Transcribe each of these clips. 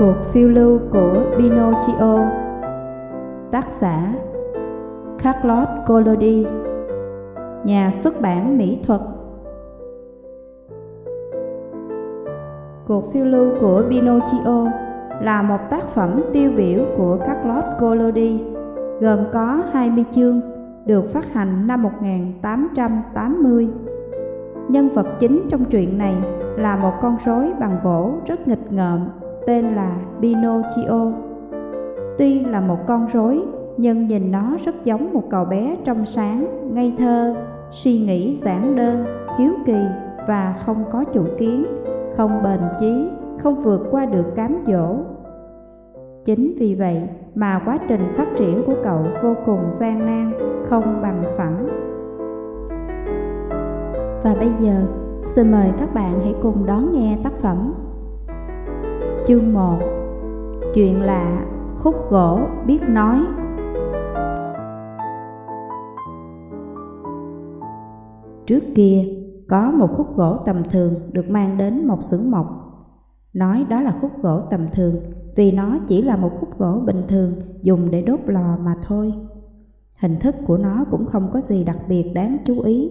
Cuộc phiêu lưu của Pinocchio. Tác giả Carlos Collodi. Nhà xuất bản mỹ thuật. Cuộc phiêu lưu của Pinocchio là một tác phẩm tiêu biểu của Carlos Collodi, gồm có 20 chương, được phát hành năm 1880. Nhân vật chính trong truyện này là một con rối bằng gỗ rất nghịch ngợm tên là Pinocchio. Tuy là một con rối, nhưng nhìn nó rất giống một cậu bé trong sáng, ngây thơ, suy nghĩ giản đơn, hiếu kỳ và không có chủ kiến, không bền chí, không vượt qua được cám dỗ. Chính vì vậy mà quá trình phát triển của cậu vô cùng gian nan, không bằng phẳng. Và bây giờ, xin mời các bạn hãy cùng đón nghe tác phẩm Chương 1 Chuyện lạ, khúc gỗ biết nói Trước kia, có một khúc gỗ tầm thường được mang đến một xưởng mộc. Nói đó là khúc gỗ tầm thường vì nó chỉ là một khúc gỗ bình thường dùng để đốt lò mà thôi. Hình thức của nó cũng không có gì đặc biệt đáng chú ý.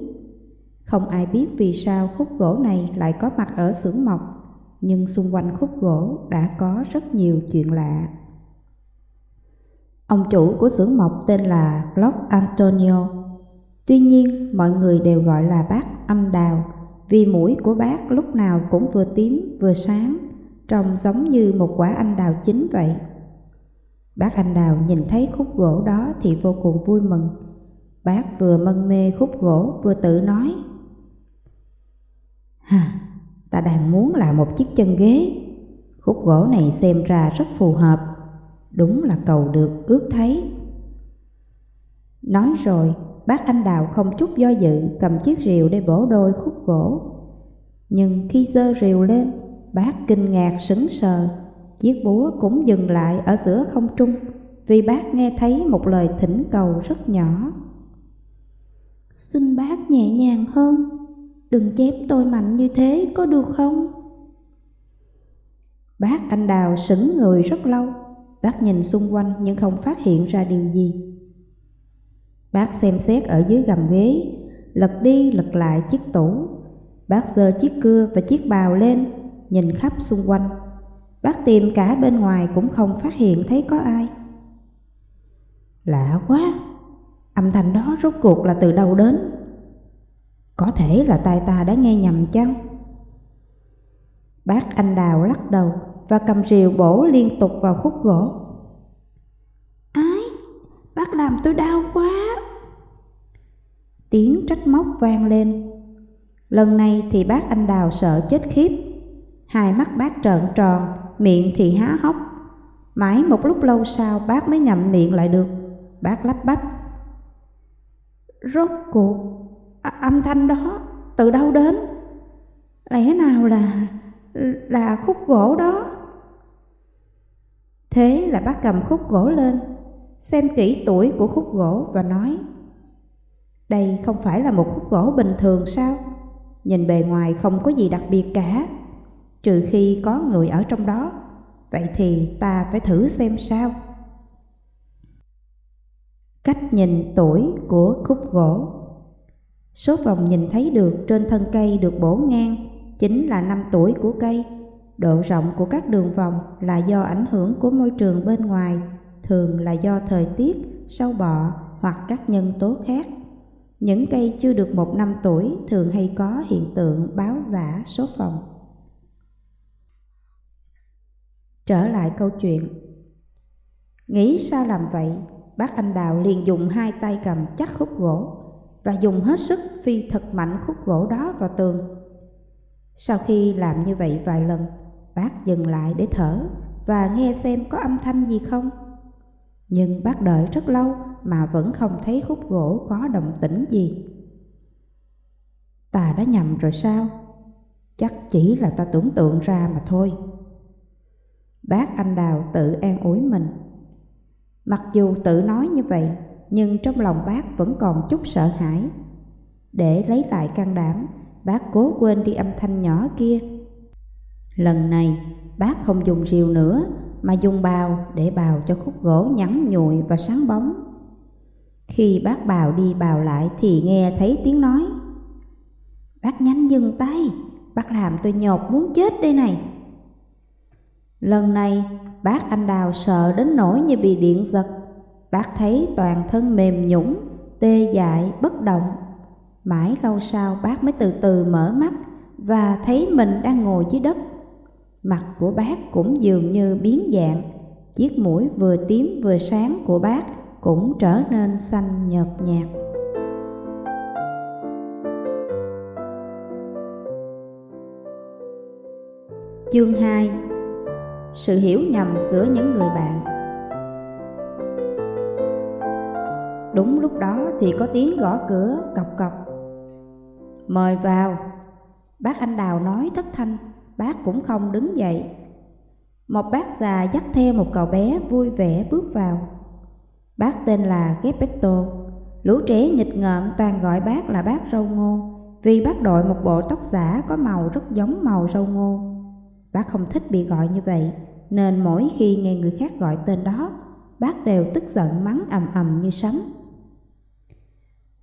Không ai biết vì sao khúc gỗ này lại có mặt ở xưởng mộc nhưng xung quanh khúc gỗ đã có rất nhiều chuyện lạ. Ông chủ của xưởng mộc tên là Block Antonio. Tuy nhiên, mọi người đều gọi là bác âm đào vì mũi của bác lúc nào cũng vừa tím vừa sáng, trông giống như một quả anh đào chín vậy. Bác anh đào nhìn thấy khúc gỗ đó thì vô cùng vui mừng. Bác vừa mân mê khúc gỗ vừa tự nói. Hà, ta đang muốn làm một chiếc chân ghế. Khúc gỗ này xem ra rất phù hợp, đúng là cầu được ước thấy. Nói rồi, bác anh đào không chút do dự cầm chiếc rìu để bổ đôi khúc gỗ. Nhưng khi dơ rìu lên, bác kinh ngạc sững sờ, chiếc búa cũng dừng lại ở giữa không trung vì bác nghe thấy một lời thỉnh cầu rất nhỏ. Xin bác nhẹ nhàng hơn, đừng chém tôi mạnh như thế có được không? Bác anh đào sững người rất lâu, bác nhìn xung quanh nhưng không phát hiện ra điều gì. Bác xem xét ở dưới gầm ghế, lật đi lật lại chiếc tủ. Bác giơ chiếc cưa và chiếc bào lên, nhìn khắp xung quanh. Bác tìm cả bên ngoài cũng không phát hiện thấy có ai. Lạ quá, âm thanh đó rốt cuộc là từ đâu đến? Có thể là tai ta đã nghe nhầm chăng? Bác anh đào lắc đầu và cầm rìu bổ liên tục vào khúc gỗ. Ái, bác làm tôi đau quá. Tiếng trách móc vang lên. Lần này thì bác anh đào sợ chết khiếp. Hai mắt bác trợn tròn, miệng thì há hốc. Mãi một lúc lâu sau bác mới ngậm miệng lại được. Bác lắp bắp. Rốt cuộc, Ờ, âm thanh đó từ đâu đến? Lẽ nào là là khúc gỗ đó? Thế là bác cầm khúc gỗ lên, xem kỹ tuổi của khúc gỗ và nói Đây không phải là một khúc gỗ bình thường sao? Nhìn bề ngoài không có gì đặc biệt cả, trừ khi có người ở trong đó. Vậy thì ta phải thử xem sao. Cách nhìn tuổi của khúc gỗ Số vòng nhìn thấy được trên thân cây được bổ ngang chính là năm tuổi của cây. Độ rộng của các đường vòng là do ảnh hưởng của môi trường bên ngoài, thường là do thời tiết, sâu bọ hoặc các nhân tố khác. Những cây chưa được một năm tuổi thường hay có hiện tượng báo giả số phòng. Trở lại câu chuyện. Nghĩ sao làm vậy, bác anh Đào liền dùng hai tay cầm chắc khúc gỗ và dùng hết sức phi thật mạnh khúc gỗ đó vào tường. Sau khi làm như vậy vài lần, bác dừng lại để thở và nghe xem có âm thanh gì không. Nhưng bác đợi rất lâu mà vẫn không thấy khúc gỗ có động tĩnh gì. Ta đã nhầm rồi sao? Chắc chỉ là ta tưởng tượng ra mà thôi. Bác anh Đào tự an ủi mình. Mặc dù tự nói như vậy, nhưng trong lòng bác vẫn còn chút sợ hãi. Để lấy lại can đảm, bác cố quên đi âm thanh nhỏ kia. Lần này, bác không dùng rìu nữa mà dùng bào để bào cho khúc gỗ nhẵn nhụi và sáng bóng. Khi bác bào đi bào lại thì nghe thấy tiếng nói. Bác nhanh dừng tay, bác làm tôi nhột muốn chết đây này. Lần này bác anh đào sợ đến nỗi như bị điện giật. Bác thấy toàn thân mềm nhũng, tê dại, bất động. Mãi lâu sau bác mới từ từ mở mắt và thấy mình đang ngồi dưới đất. Mặt của bác cũng dường như biến dạng, chiếc mũi vừa tím vừa sáng của bác cũng trở nên xanh nhợt nhạt. Chương 2 Sự hiểu nhầm giữa những người bạn Đúng lúc đó thì có tiếng gõ cửa, cọc cọc. Mời vào. Bác anh Đào nói thất thanh, Bác cũng không đứng dậy. Một bác già dắt theo một cậu bé vui vẻ bước vào. Bác tên là Gepetto. Lũ trẻ nghịch ngợm toàn gọi bác là bác râu ngô, Vì bác đội một bộ tóc giả có màu rất giống màu râu ngô. Bác không thích bị gọi như vậy, Nên mỗi khi nghe người khác gọi tên đó, Bác đều tức giận mắng ầm ầm như sấm.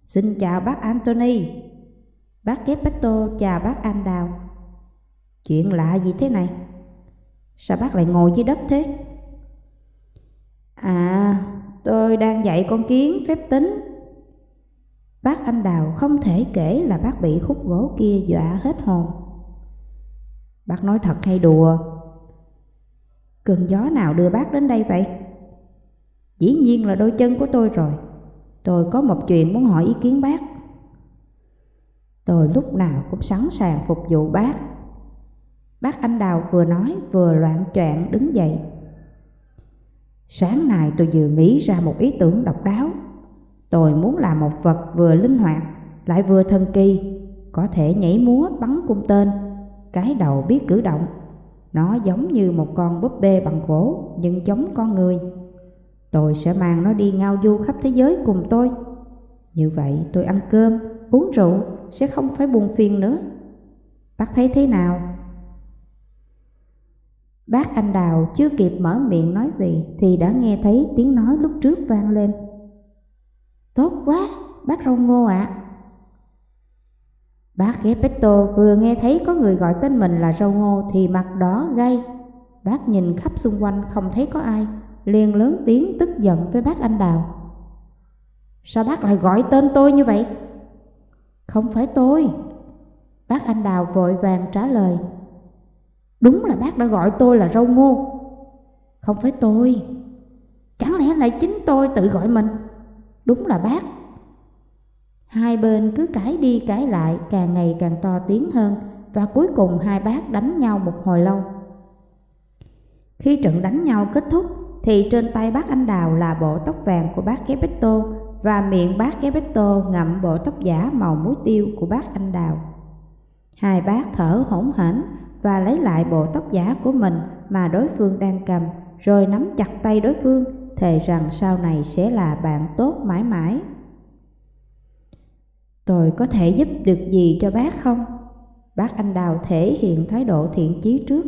Xin chào bác Anthony Bác Gepetto chào bác Anh Đào Chuyện lạ gì thế này? Sao bác lại ngồi dưới đất thế? À, tôi đang dạy con kiến phép tính Bác Anh Đào không thể kể là bác bị khúc gỗ kia dọa hết hồn Bác nói thật hay đùa? Cơn gió nào đưa bác đến đây vậy? Dĩ nhiên là đôi chân của tôi rồi Tôi có một chuyện muốn hỏi ý kiến bác. Tôi lúc nào cũng sẵn sàng phục vụ bác. Bác anh Đào vừa nói vừa loạn choạng đứng dậy. Sáng nay tôi vừa nghĩ ra một ý tưởng độc đáo. Tôi muốn làm một vật vừa linh hoạt, lại vừa thần kỳ, Có thể nhảy múa, bắn cung tên. Cái đầu biết cử động, Nó giống như một con búp bê bằng gỗ, nhưng giống con người. Tôi sẽ mang nó đi ngao du khắp thế giới cùng tôi. Như vậy tôi ăn cơm, uống rượu sẽ không phải buồn phiền nữa. Bác thấy thế nào? Bác anh Đào chưa kịp mở miệng nói gì Thì đã nghe thấy tiếng nói lúc trước vang lên. Tốt quá, bác rau ngô ạ. À. Bác Gepetto vừa nghe thấy có người gọi tên mình là rau ngô Thì mặt đỏ gay. Bác nhìn khắp xung quanh không thấy có ai liền lớn tiếng tức giận với bác anh Đào. Sao bác lại gọi tên tôi như vậy? Không phải tôi. Bác anh Đào vội vàng trả lời. Đúng là bác đã gọi tôi là rau ngô. Không phải tôi. Chẳng lẽ lại chính tôi tự gọi mình? Đúng là bác. Hai bên cứ cãi đi cãi lại, càng ngày càng to tiếng hơn, và cuối cùng hai bác đánh nhau một hồi lâu. Khi trận đánh nhau kết thúc thì trên tay bác anh đào là bộ tóc vàng của bác Gepetto và miệng bác Gepetto ngậm bộ tóc giả màu muối tiêu của bác anh đào. Hai bác thở hổn hển và lấy lại bộ tóc giả của mình mà đối phương đang cầm, rồi nắm chặt tay đối phương, thề rằng sau này sẽ là bạn tốt mãi mãi. Tôi có thể giúp được gì cho bác không? Bác anh đào thể hiện thái độ thiện chí trước.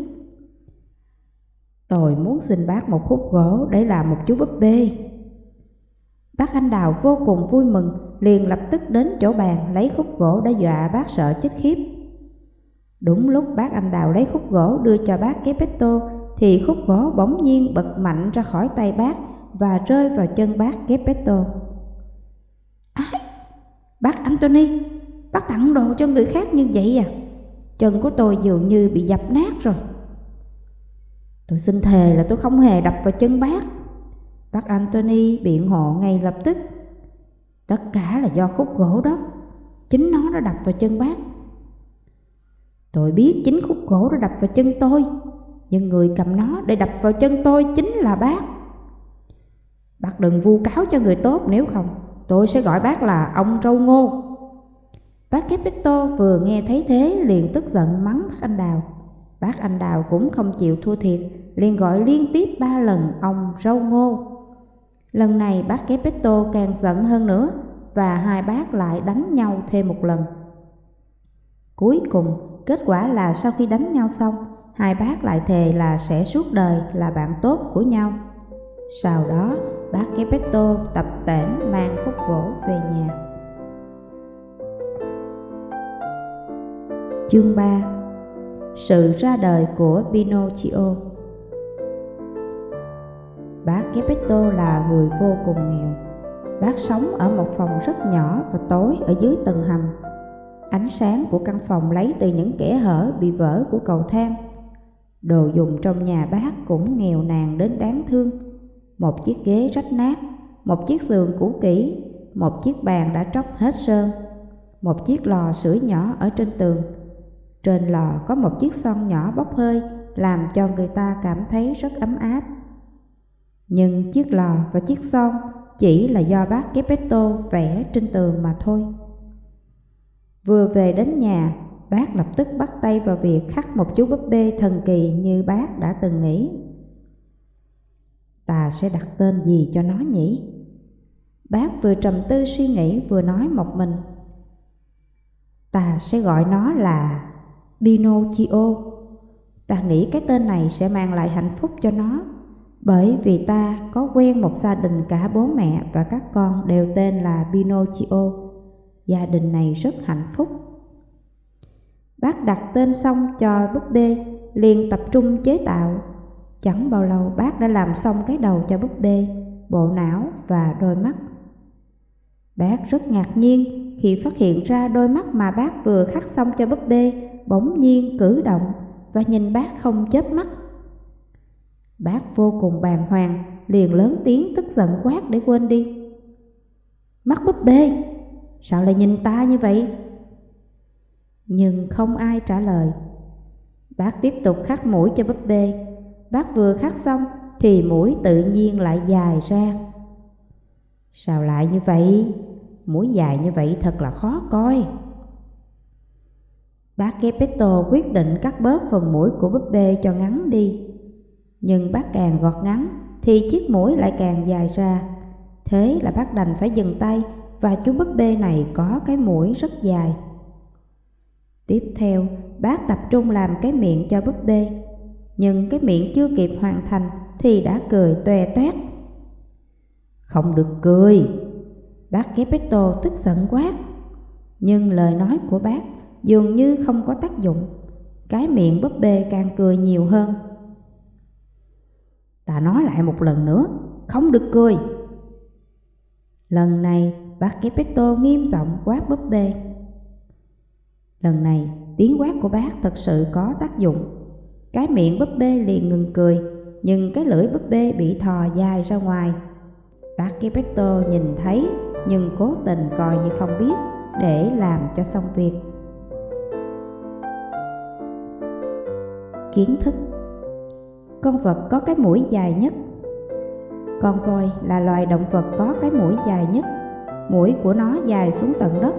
Tôi muốn xin bác một khúc gỗ để làm một chú búp bê. Bác Anh Đào vô cùng vui mừng, liền lập tức đến chỗ bàn lấy khúc gỗ đã dọa bác sợ chết khiếp. Đúng lúc bác Anh Đào lấy khúc gỗ đưa cho bác Gepetto thì khúc gỗ bỗng nhiên bật mạnh ra khỏi tay bác và rơi vào chân bác Gepetto. Ái, bác Anthony, bác tặng đồ cho người khác như vậy à? Chân của tôi dường như bị dập nát rồi. Tôi xin thề là tôi không hề đập vào chân bác. Bác Anthony biện hộ ngay lập tức. Tất cả là do khúc gỗ đó. Chính nó đã đập vào chân bác. Tôi biết chính khúc gỗ đã đập vào chân tôi. Nhưng người cầm nó để đập vào chân tôi chính là bác. Bác đừng vu cáo cho người tốt, nếu không, tôi sẽ gọi bác là ông râu ngô. Bác Capito vừa nghe thấy thế liền tức giận mắng bác anh Đào. Bác anh Đào cũng không chịu thua thiệt, liền gọi liên tiếp ba lần ông râu ngô. Lần này bác Gepetto càng giận hơn nữa và hai bác lại đánh nhau thêm một lần. Cuối cùng, kết quả là sau khi đánh nhau xong, hai bác lại thề là sẽ suốt đời là bạn tốt của nhau. Sau đó, bác Gepetto tập tễnh mang khúc gỗ về nhà. Chương 3 sự ra đời của Pinocchio Bác Gepetto là người vô cùng nghèo. Bác sống ở một phòng rất nhỏ và tối ở dưới tầng hầm. Ánh sáng của căn phòng lấy từ những kẽ hở bị vỡ của cầu thang. Đồ dùng trong nhà bác cũng nghèo nàn đến đáng thương. Một chiếc ghế rách nát, một chiếc giường cũ kỹ, một chiếc bàn đã tróc hết sơn, một chiếc lò sưởi nhỏ ở trên tường. Trên lò có một chiếc son nhỏ bốc hơi làm cho người ta cảm thấy rất ấm áp. Nhưng chiếc lò và chiếc son chỉ là do bác Gepetto vẽ trên tường mà thôi. Vừa về đến nhà, bác lập tức bắt tay vào việc khắc một chú búp bê thần kỳ như bác đã từng nghĩ. Ta sẽ đặt tên gì cho nó nhỉ? Bác vừa trầm tư suy nghĩ vừa nói một mình. Ta sẽ gọi nó là Pinocchio. Ta nghĩ cái tên này sẽ mang lại hạnh phúc cho nó bởi vì ta có quen một gia đình cả bố mẹ và các con đều tên là Pinocchio. Gia đình này rất hạnh phúc. Bác đặt tên xong cho búp bê, liền tập trung chế tạo. Chẳng bao lâu bác đã làm xong cái đầu cho búp bê, bộ não và đôi mắt. Bác rất ngạc nhiên khi phát hiện ra đôi mắt mà bác vừa khắc xong cho búp bê bỗng nhiên cử động và nhìn bác không chớp mắt. Bác vô cùng bàng hoàng, liền lớn tiếng tức giận quát để quên đi. Mắt búp bê, sao lại nhìn ta như vậy? Nhưng không ai trả lời. Bác tiếp tục khắc mũi cho búp bê. Bác vừa khắc xong thì mũi tự nhiên lại dài ra. Sao lại như vậy? Mũi dài như vậy thật là khó coi. Bác Gepetto quyết định cắt bớt phần mũi của búp bê cho ngắn đi. Nhưng bác càng gọt ngắn thì chiếc mũi lại càng dài ra. Thế là bác đành phải dừng tay và chú búp bê này có cái mũi rất dài. Tiếp theo, bác tập trung làm cái miệng cho búp bê. Nhưng cái miệng chưa kịp hoàn thành thì đã cười toe toét. Không được cười. Bác Gepetto tức giận quát. Nhưng lời nói của bác dường như không có tác dụng. Cái miệng búp bê càng cười nhiều hơn. Ta nói lại một lần nữa, không được cười. Lần này, bác Gepetto nghiêm giọng quát búp bê. Lần này, tiếng quát của bác thật sự có tác dụng. Cái miệng búp bê liền ngừng cười, nhưng cái lưỡi búp bê bị thò dài ra ngoài. Bác Gepetto nhìn thấy nhưng cố tình coi như không biết để làm cho xong việc. Kiến thức. Con vật có cái mũi dài nhất. Con voi là loài động vật có cái mũi dài nhất. Mũi của nó dài xuống tận đất.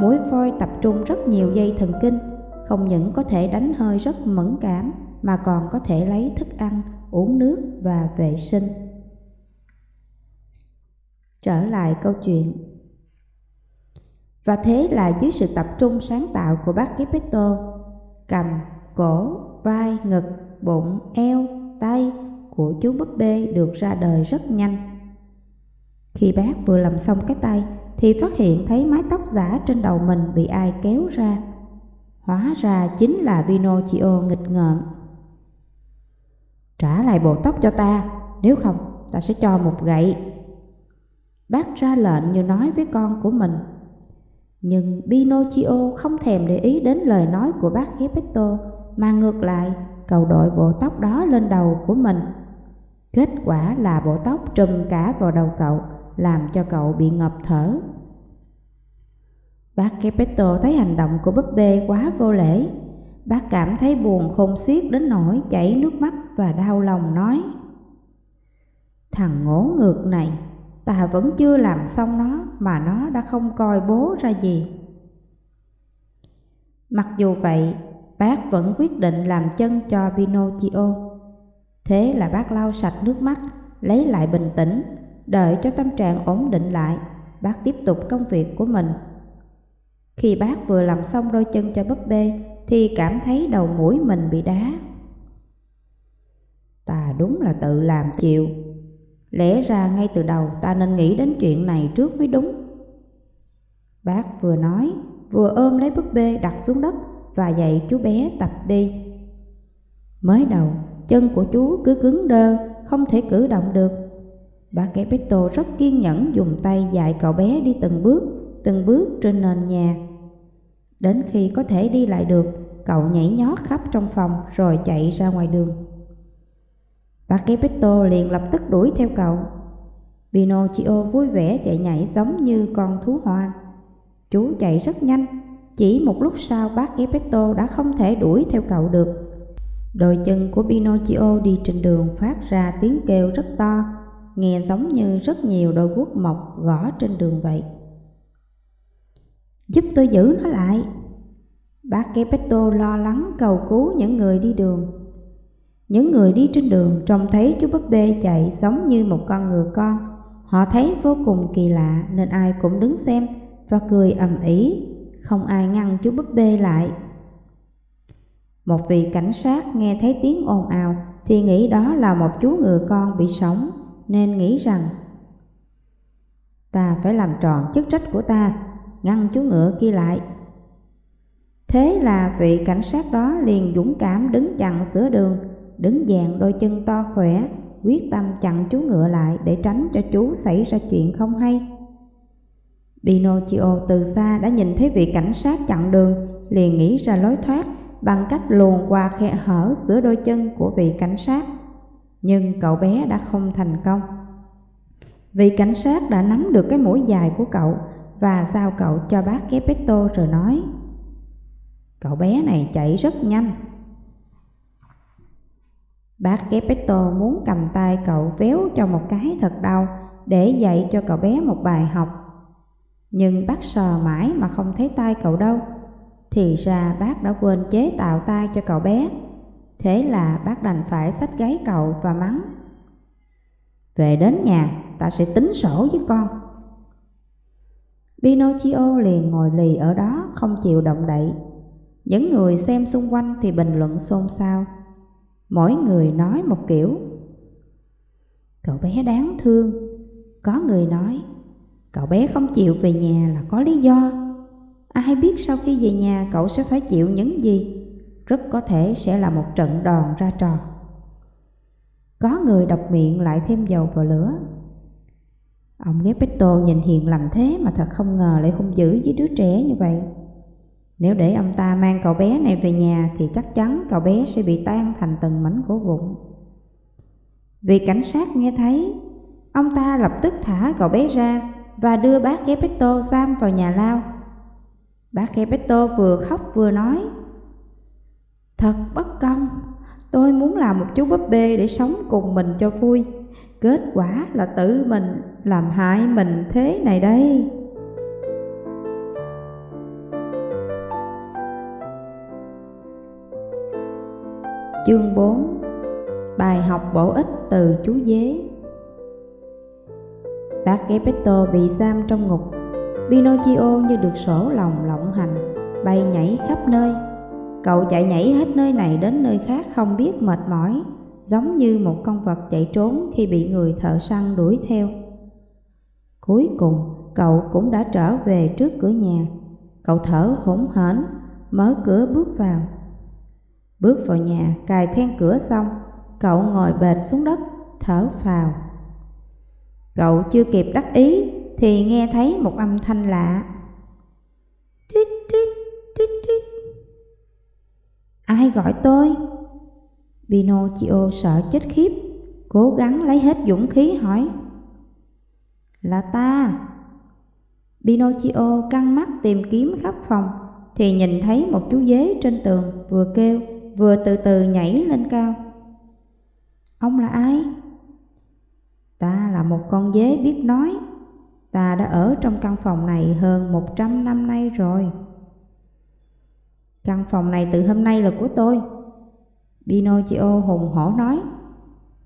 Mũi voi tập trung rất nhiều dây thần kinh Không những có thể đánh hơi rất mẫn cảm Mà còn có thể lấy thức ăn, uống nước và vệ sinh. Trở lại câu chuyện. Và thế là dưới sự tập trung sáng tạo của bác Gepetto Cầm, cổ, vai, ngực, bụng, eo, tay của chú búp bê được ra đời rất nhanh. Khi bác vừa làm xong cái tay thì phát hiện thấy mái tóc giả trên đầu mình bị ai kéo ra. Hóa ra chính là Pinocchio nghịch ngợm. Trả lại bộ tóc cho ta, nếu không ta sẽ cho một gậy. Bác ra lệnh như nói với con của mình. Nhưng Pinocchio không thèm để ý đến lời nói của bác Gepetto mà ngược lại cầu đội bộ tóc đó lên đầu của mình. Kết quả là bộ tóc trùm cả vào đầu cậu, làm cho cậu bị ngập thở. Bác Gepetto thấy hành động của búp bê quá vô lễ. Bác cảm thấy buồn khôn xiết đến nỗi chảy nước mắt và đau lòng nói Thằng ngỗ ngược này, ta vẫn chưa làm xong nó mà nó đã không coi bố ra gì. Mặc dù vậy, bác vẫn quyết định làm chân cho Pinocchio. Thế là bác lau sạch nước mắt, lấy lại bình tĩnh, đợi cho tâm trạng ổn định lại, bác tiếp tục công việc của mình. Khi bác vừa làm xong đôi chân cho búp bê thì cảm thấy đầu mũi mình bị đá. Ta đúng là tự làm chịu. Lẽ ra ngay từ đầu ta nên nghĩ đến chuyện này trước mới đúng. Bác vừa nói, vừa ôm lấy búp bê đặt xuống đất và dạy chú bé tập đi. Mới đầu, chân của chú cứ cứng đơ, không thể cử động được. bà Gepetto rất kiên nhẫn dùng tay dạy cậu bé đi từng bước, từng bước trên nền nhà. Đến khi có thể đi lại được, cậu nhảy nhót khắp trong phòng rồi chạy ra ngoài đường. bà Gepetto liền lập tức đuổi theo cậu. Pinocchio vui vẻ chạy nhảy giống như con thú hoa Chú chạy rất nhanh, chỉ một lúc sau bác Gepetto đã không thể đuổi theo cậu được. Đôi chân của Pinocchio đi trên đường phát ra tiếng kêu rất to, nghe giống như rất nhiều đôi guốc mọc gõ trên đường vậy. Giúp tôi giữ nó lại. Bác Gepetto lo lắng cầu cứu những người đi đường. Những người đi trên đường trông thấy chú búp bê chạy giống như một con ngựa con. Họ thấy vô cùng kỳ lạ nên ai cũng đứng xem và cười ầm ĩ, không ai ngăn chú búp bê lại. Một vị cảnh sát nghe thấy tiếng ồn ào thì nghĩ đó là một chú ngựa con bị sống nên nghĩ rằng ta phải làm tròn chức trách của ta, ngăn chú ngựa kia lại. Thế là vị cảnh sát đó liền dũng cảm đứng chặn giữa đường, đứng dàn đôi chân to khỏe, quyết tâm chặn chú ngựa lại để tránh cho chú xảy ra chuyện không hay. Pinocchio từ xa đã nhìn thấy vị cảnh sát chặn đường, liền nghĩ ra lối thoát bằng cách luồn qua khe hở giữa đôi chân của vị cảnh sát. Nhưng cậu bé đã không thành công. Vị cảnh sát đã nắm được cái mũi dài của cậu và giao cậu cho bác Gepetto rồi nói Cậu bé này chạy rất nhanh. Bác Gepetto muốn cầm tay cậu véo cho một cái thật đau để dạy cho cậu bé một bài học. Nhưng bác sờ mãi mà không thấy tay cậu đâu. Thì ra bác đã quên chế tạo tay cho cậu bé. Thế là bác đành phải xách gáy cậu và mắng. Về đến nhà, ta sẽ tính sổ với con. Pinocchio liền ngồi lì ở đó không chịu động đậy. Những người xem xung quanh thì bình luận xôn xao. Mỗi người nói một kiểu. Cậu bé đáng thương. Có người nói, cậu bé không chịu về nhà là có lý do. Ai biết sau khi về nhà cậu sẽ phải chịu những gì? Rất có thể sẽ là một trận đòn ra trò. Có người độc miệng lại thêm dầu vào lửa. Ông Gepetto nhìn hiền lành thế mà thật không ngờ lại hung dữ với đứa trẻ như vậy. Nếu để ông ta mang cậu bé này về nhà thì chắc chắn cậu bé sẽ bị tan thành từng mảnh gỗ vụn. Vì cảnh sát nghe thấy, ông ta lập tức thả cậu bé ra và đưa bác Gepetto giam vào nhà lao. Bác Gepetto vừa khóc vừa nói, Thật bất công, tôi muốn làm một chú búp bê để sống cùng mình cho vui. Kết quả là tự mình làm hại mình thế này đây. Chương 4 Bài học bổ ích từ chú dế Bác Gepetto bị giam trong ngục. Pinocchio như được sổ lòng lộng hành Bay nhảy khắp nơi. Cậu chạy nhảy hết nơi này đến nơi khác không biết mệt mỏi Giống như một con vật chạy trốn khi bị người thợ săn đuổi theo. Cuối cùng cậu cũng đã trở về trước cửa nhà. Cậu thở hổn hển Mở cửa bước vào. Bước vào nhà, cài then cửa xong, cậu ngồi bệt xuống đất, thở phào. Cậu chưa kịp đắc ý thì nghe thấy một âm thanh lạ. Tuyết tuyết tuyết tuyết. Ai gọi tôi? Pinocchio sợ chết khiếp, cố gắng lấy hết dũng khí hỏi. Là ta. Pinocchio căng mắt tìm kiếm khắp phòng thì nhìn thấy một chú dế trên tường vừa kêu vừa từ từ nhảy lên cao. Ông là ai? Ta là một con dế biết nói. Ta đã ở trong căn phòng này hơn một trăm năm nay rồi. Căn phòng này từ hôm nay là của tôi. Pinocchio hùng hổ nói.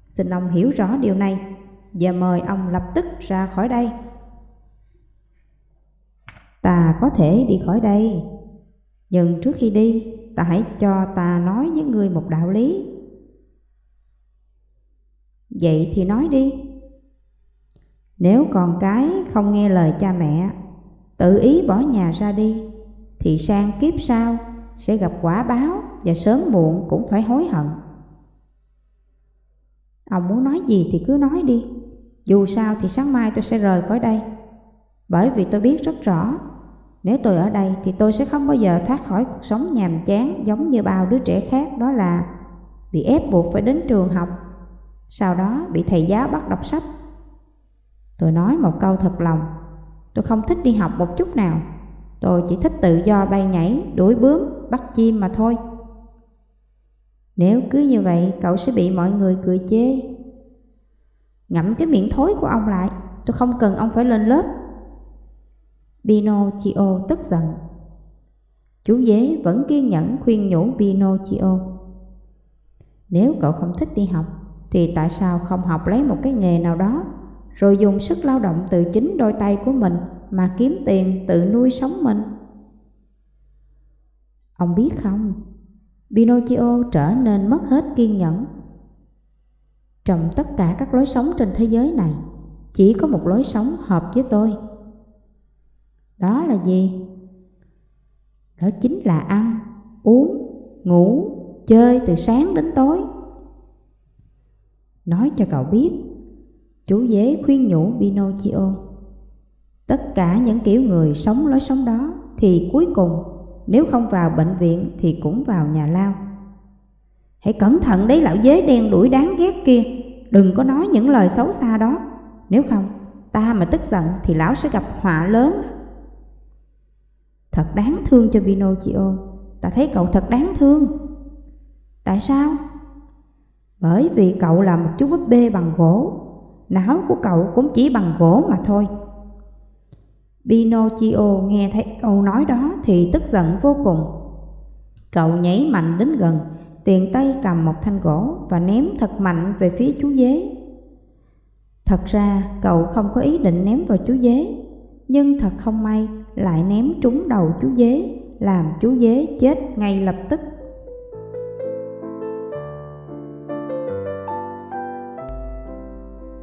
Xin ông hiểu rõ điều này và mời ông lập tức ra khỏi đây. Ta có thể đi khỏi đây, nhưng trước khi đi ta hãy cho ta nói với người một đạo lý. Vậy thì nói đi. Nếu con cái không nghe lời cha mẹ, tự ý bỏ nhà ra đi, thì sang kiếp sau sẽ gặp quả báo và sớm muộn cũng phải hối hận. Ông muốn nói gì thì cứ nói đi, dù sao thì sáng mai tôi sẽ rời khỏi đây. Bởi vì tôi biết rất rõ, nếu tôi ở đây thì tôi sẽ không bao giờ thoát khỏi cuộc sống nhàm chán giống như bao đứa trẻ khác đó là bị ép buộc phải đến trường học, sau đó bị thầy giáo bắt đọc sách. Tôi nói một câu thật lòng, tôi không thích đi học một chút nào, tôi chỉ thích tự do bay nhảy, đuổi bướm, bắt chim mà thôi. Nếu cứ như vậy, cậu sẽ bị mọi người cười chê. Ngậm cái miệng thối của ông lại, tôi không cần ông phải lên lớp. Pinocchio tức giận. Chú dế vẫn kiên nhẫn khuyên nhủ Pinocchio. Nếu cậu không thích đi học, thì tại sao không học lấy một cái nghề nào đó, rồi dùng sức lao động từ chính đôi tay của mình mà kiếm tiền tự nuôi sống mình? Ông biết không, Pinocchio trở nên mất hết kiên nhẫn. Trong tất cả các lối sống trên thế giới này, chỉ có một lối sống hợp với tôi. Đó là gì? Đó chính là ăn, uống, ngủ, chơi từ sáng đến tối. Nói cho cậu biết, chủ dế khuyên nhủ Pinocchio. Tất cả những kiểu người sống lối sống đó thì cuối cùng nếu không vào bệnh viện thì cũng vào nhà lao. Hãy cẩn thận đấy lão dế đen đuổi đáng ghét kia, đừng có nói những lời xấu xa đó. Nếu không, ta mà tức giận thì lão sẽ gặp họa lớn. Thật đáng thương cho Pinocchio, ta thấy cậu thật đáng thương. Tại sao? Bởi vì cậu là một chú búp bê bằng gỗ, não của cậu cũng chỉ bằng gỗ mà thôi. Pinocchio nghe thấy câu nói đó thì tức giận vô cùng. Cậu nhảy mạnh đến gần, tiền tay cầm một thanh gỗ và ném thật mạnh về phía chú dế. Thật ra cậu không có ý định ném vào chú dế, nhưng thật không may lại ném trúng đầu chú dế, làm chú dế chết ngay lập tức.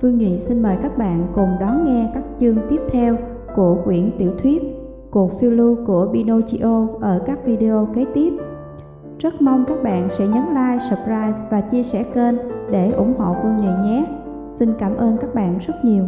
Phương Nhụy xin mời các bạn cùng đón nghe các chương tiếp theo của quyển tiểu thuyết Cuộc phiêu lưu của Pinocchio ở các video kế tiếp. Rất mong các bạn sẽ nhấn like, subscribe và chia sẻ kênh để ủng hộ Phương Nhụy nhé. Xin cảm ơn các bạn rất nhiều.